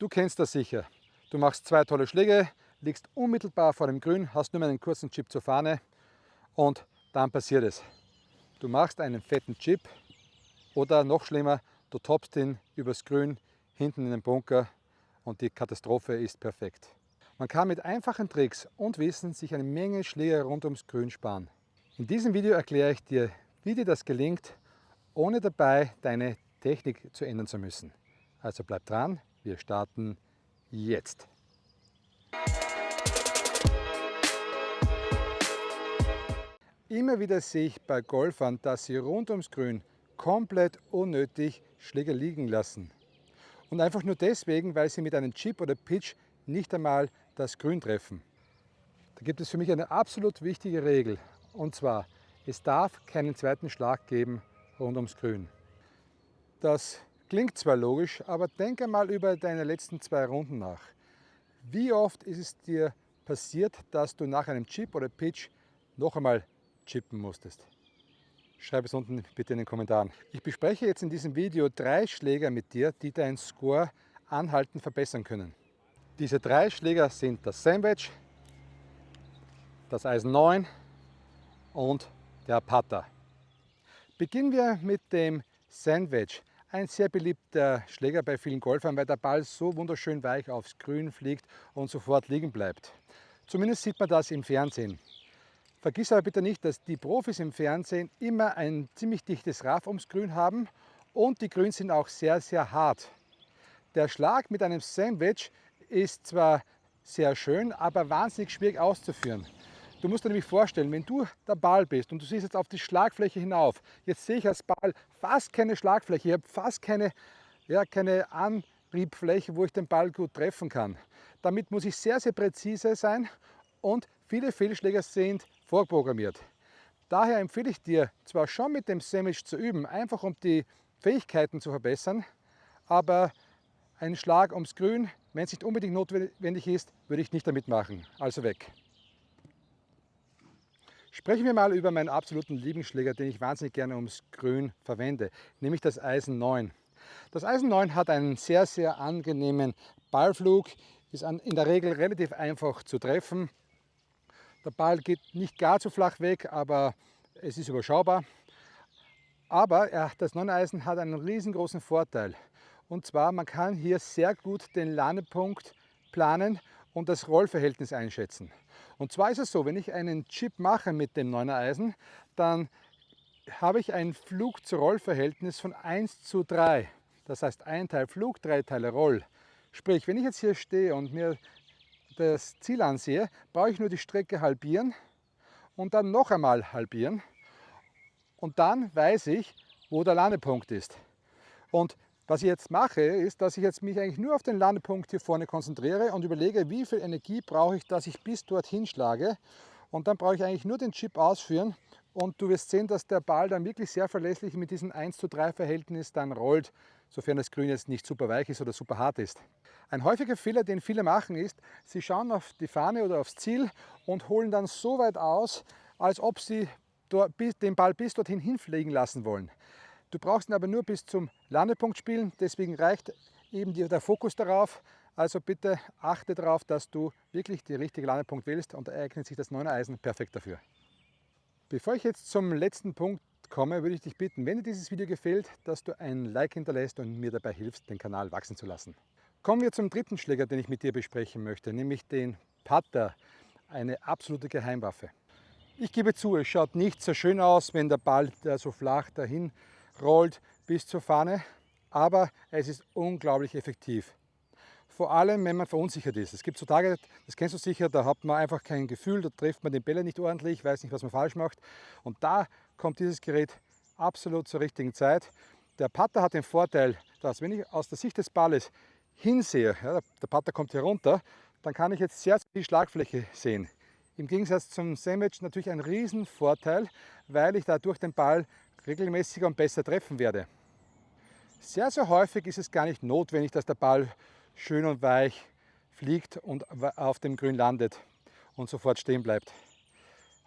Du kennst das sicher. Du machst zwei tolle Schläge, liegst unmittelbar vor dem Grün, hast nur einen kurzen Chip zur Fahne und dann passiert es. Du machst einen fetten Chip oder noch schlimmer, du toppst ihn übers Grün hinten in den Bunker und die Katastrophe ist perfekt. Man kann mit einfachen Tricks und Wissen sich eine Menge Schläge rund ums Grün sparen. In diesem Video erkläre ich dir, wie dir das gelingt, ohne dabei deine Technik zu ändern zu müssen. Also bleib dran, wir starten jetzt. Immer wieder sehe ich bei Golfern, dass sie rund ums Grün komplett unnötig Schläger liegen lassen. Und einfach nur deswegen, weil sie mit einem Chip oder Pitch nicht einmal das Grün treffen. Da gibt es für mich eine absolut wichtige Regel. Und zwar, es darf keinen zweiten Schlag geben rund ums Grün. Das klingt zwar logisch, aber denke mal über deine letzten zwei Runden nach. Wie oft ist es dir passiert, dass du nach einem Chip oder Pitch noch einmal chippen musstest? Schreib es unten bitte in den Kommentaren. Ich bespreche jetzt in diesem Video drei Schläger mit dir, die deinen Score anhaltend verbessern können. Diese drei Schläger sind das Sandwich, das Eisen 9 und der Putter. Beginnen wir mit dem Sandwich. Ein sehr beliebter Schläger bei vielen Golfern, weil der Ball so wunderschön weich aufs Grün fliegt und sofort liegen bleibt. Zumindest sieht man das im Fernsehen. Vergiss aber bitte nicht, dass die Profis im Fernsehen immer ein ziemlich dichtes Raff ums Grün haben und die Grüns sind auch sehr, sehr hart. Der Schlag mit einem Sandwich ist zwar sehr schön, aber wahnsinnig schwierig auszuführen. Du musst dir nämlich vorstellen, wenn du der Ball bist und du siehst jetzt auf die Schlagfläche hinauf, jetzt sehe ich als Ball fast keine Schlagfläche, ich habe fast keine, ja, keine Antriebfläche, wo ich den Ball gut treffen kann. Damit muss ich sehr, sehr präzise sein und viele Fehlschläger sind vorprogrammiert. Daher empfehle ich dir zwar schon mit dem Sandwich zu üben, einfach um die Fähigkeiten zu verbessern, aber einen Schlag ums Grün, wenn es nicht unbedingt notwendig ist, würde ich nicht damit machen. Also weg. Sprechen wir mal über meinen absoluten Lieblingsschläger, den ich wahnsinnig gerne ums Grün verwende, nämlich das Eisen 9. Das Eisen 9 hat einen sehr, sehr angenehmen Ballflug, ist in der Regel relativ einfach zu treffen der Ball geht nicht gar zu flach weg, aber es ist überschaubar. Aber ja, das Nonneisen hat einen riesengroßen Vorteil. Und zwar, man kann hier sehr gut den Landepunkt planen und das Rollverhältnis einschätzen. Und zwar ist es so, wenn ich einen Chip mache mit dem 9er Eisen, dann habe ich ein Flug-zu-Roll-Verhältnis von 1 zu 3. Das heißt, ein Teil Flug, drei Teile Roll. Sprich, wenn ich jetzt hier stehe und mir das Ziel ansehe, brauche ich nur die Strecke halbieren und dann noch einmal halbieren. Und dann weiß ich, wo der Landepunkt ist. Und was ich jetzt mache, ist, dass ich jetzt mich eigentlich nur auf den Landepunkt hier vorne konzentriere und überlege, wie viel Energie brauche ich, dass ich bis dorthin schlage. Und dann brauche ich eigentlich nur den Chip ausführen und du wirst sehen, dass der Ball dann wirklich sehr verlässlich mit diesem 1 zu 3 Verhältnis dann rollt, sofern das Grün jetzt nicht super weich ist oder super hart ist. Ein häufiger Fehler, den viele machen, ist, sie schauen auf die Fahne oder aufs Ziel und holen dann so weit aus, als ob sie den Ball bis dorthin hinfliegen lassen wollen. Du brauchst ihn aber nur bis zum Landepunkt spielen, deswegen reicht eben der Fokus darauf. Also bitte achte darauf, dass du wirklich den richtigen Landepunkt wählst und da eignet sich das 9er Eisen perfekt dafür. Bevor ich jetzt zum letzten Punkt komme, würde ich dich bitten, wenn dir dieses Video gefällt, dass du ein Like hinterlässt und mir dabei hilfst, den Kanal wachsen zu lassen. Kommen wir zum dritten Schläger, den ich mit dir besprechen möchte, nämlich den Putter, eine absolute Geheimwaffe. Ich gebe zu, es schaut nicht so schön aus, wenn der Ball so flach dahin rollt bis zur Fahne, aber es ist unglaublich effektiv. Vor allem, wenn man verunsichert ist. Es gibt so Tage, das kennst du sicher, da hat man einfach kein Gefühl, da trifft man den Bälle nicht ordentlich, weiß nicht, was man falsch macht. Und da kommt dieses Gerät absolut zur richtigen Zeit. Der Putter hat den Vorteil, dass wenn ich aus der Sicht des Balles hinsehe, ja, der Putter kommt hier runter, dann kann ich jetzt sehr viel Schlagfläche sehen. Im Gegensatz zum Sandwich natürlich ein Riesenvorteil, weil ich dadurch den Ball regelmäßiger und besser treffen werde. Sehr, sehr häufig ist es gar nicht notwendig, dass der Ball schön und weich fliegt und auf dem Grün landet und sofort stehen bleibt.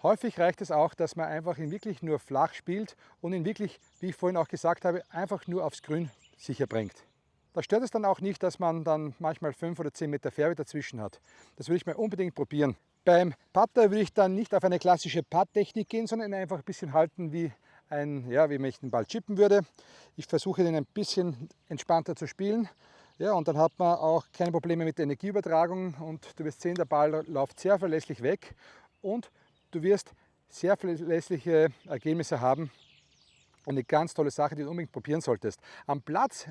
Häufig reicht es auch, dass man einfach ihn wirklich nur flach spielt und ihn wirklich, wie ich vorhin auch gesagt habe, einfach nur aufs Grün sicher bringt. Da stört es dann auch nicht, dass man dann manchmal 5 oder 10 Meter Fährwe dazwischen hat. Das würde ich mal unbedingt probieren. Beim Putter würde ich dann nicht auf eine klassische Putt-Technik gehen, sondern einfach ein bisschen halten wie ein, ja, wie wenn ich den Ball chippen würde. Ich versuche den ein bisschen entspannter zu spielen. Ja, und dann hat man auch keine Probleme mit der Energieübertragung und du wirst sehen, der Ball läuft sehr verlässlich weg und du wirst sehr verlässliche Ergebnisse haben. Eine ganz tolle Sache, die du unbedingt probieren solltest. Am Platz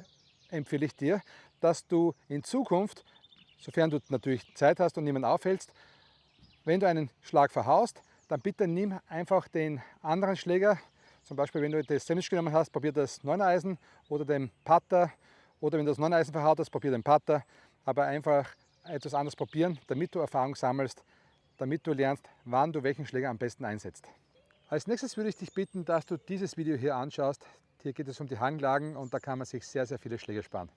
empfehle ich dir, dass du in Zukunft, sofern du natürlich Zeit hast und niemanden aufhältst, wenn du einen Schlag verhaust, dann bitte nimm einfach den anderen Schläger, zum Beispiel wenn du das Sandwich genommen hast, probier das 9 Eisen oder den Putter oder wenn du das 9 Eisen verhaut hast, probier den Putter, aber einfach etwas anderes probieren, damit du Erfahrung sammelst, damit du lernst, wann du welchen Schläger am besten einsetzt. Als nächstes würde ich dich bitten, dass du dieses Video hier anschaust. Hier geht es um die Hanglagen und da kann man sich sehr, sehr viele Schläge sparen.